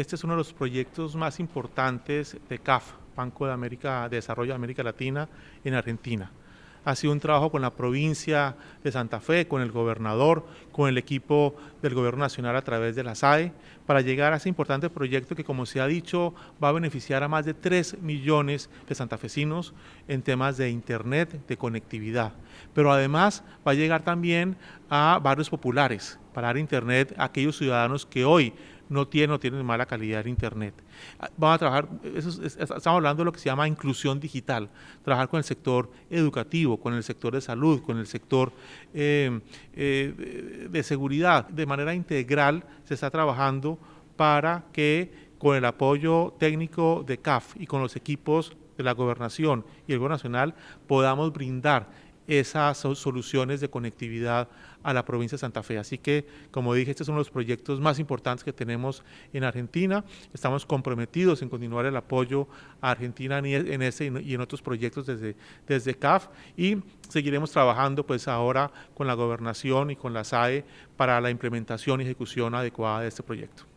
este es uno de los proyectos más importantes de CAF, Banco de América de Desarrollo de América Latina, en Argentina ha sido un trabajo con la provincia de Santa Fe, con el gobernador, con el equipo del gobierno nacional a través de la SAE, para llegar a ese importante proyecto que, como se ha dicho, va a beneficiar a más de 3 millones de santafesinos en temas de Internet, de conectividad. Pero además va a llegar también a barrios populares, para dar Internet a aquellos ciudadanos que hoy no tienen o tienen mala calidad de Internet. Vamos a trabajar, estamos hablando de lo que se llama inclusión digital, trabajar con el sector educativo, con el sector de salud, con el sector eh, eh, de seguridad. De manera integral se está trabajando para que con el apoyo técnico de CAF y con los equipos de la gobernación y el gobierno nacional podamos brindar esas soluciones de conectividad a la provincia de Santa Fe. Así que, como dije, estos son los proyectos más importantes que tenemos en Argentina. Estamos comprometidos en continuar el apoyo a Argentina en ese y en otros proyectos desde, desde CAF y seguiremos trabajando pues ahora con la gobernación y con la SAE para la implementación y ejecución adecuada de este proyecto.